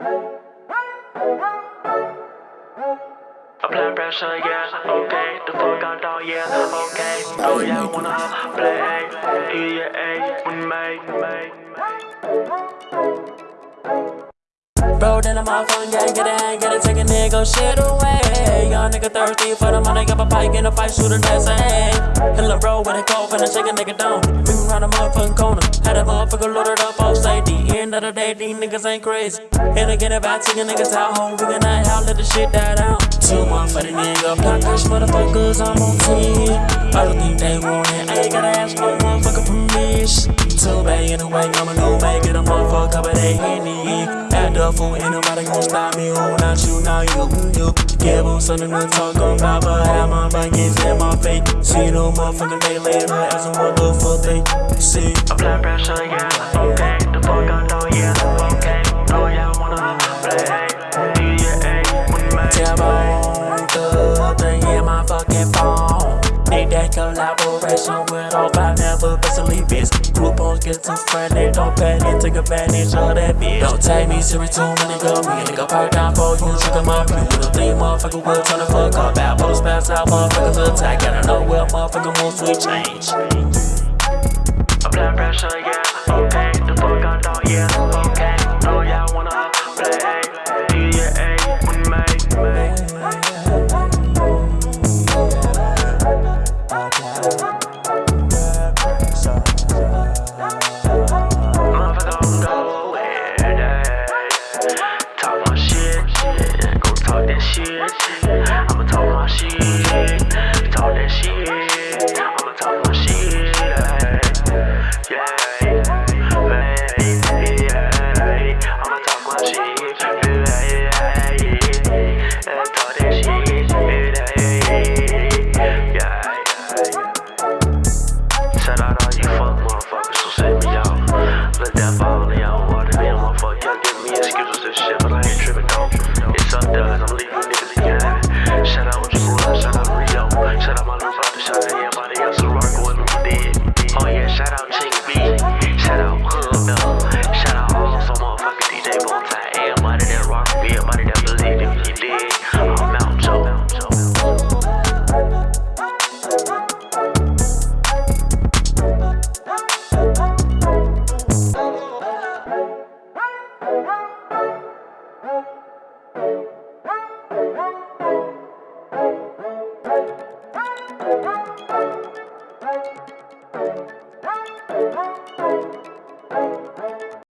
Apply pressure, yeah, okay. The fuck out dog, yeah, okay. Oh yeah, wanna play, yeah, yeah, with me. Bro, then I'm off on gang, get it, hang, get it, take a nigga shit away. Young nigga thirsty for the money, got a pike in a fight, shoot a that's eh. a Hit a roll with a cold, finna shake a nigga down. Ring around the motherfucking corner, had a motherfucker loaded up the day, these niggas ain't crazy. Hit again about taking niggas out home, ringing that out, let the shit die down. Two motherfucking nigga, block cash motherfuckers, I'm on 10. I don't think they want it, I ain't gotta ask no motherfucker permission. Too bad anyway, I'ma go back, get a motherfucker, but they ain't it. Act up fool, ain't nobody gon' stop me. Who not you, now you, you. Give them something to talk about, but have my buckets in my face. See no motherfucking day later, asking what the fuck they see. I'm Apply pressure, yeah, Collaboration with all five never basically bitch. Groupons get too friendly, don't panic, take advantage of that bitch. Don't take me serious too many go me, nigga park down for you, trigger my view. Don't think motherfucker will turn the fuck up out. Bottles pass out, motherfuckers attack, I know where motherfucker moves we change. Apply pressure, yeah, shit. I'ma talk my shit, talk that shit. I'ma talk my shit. Yeah. I'ma talk my shit. Yeah, talk that shit. Yeah, yeah.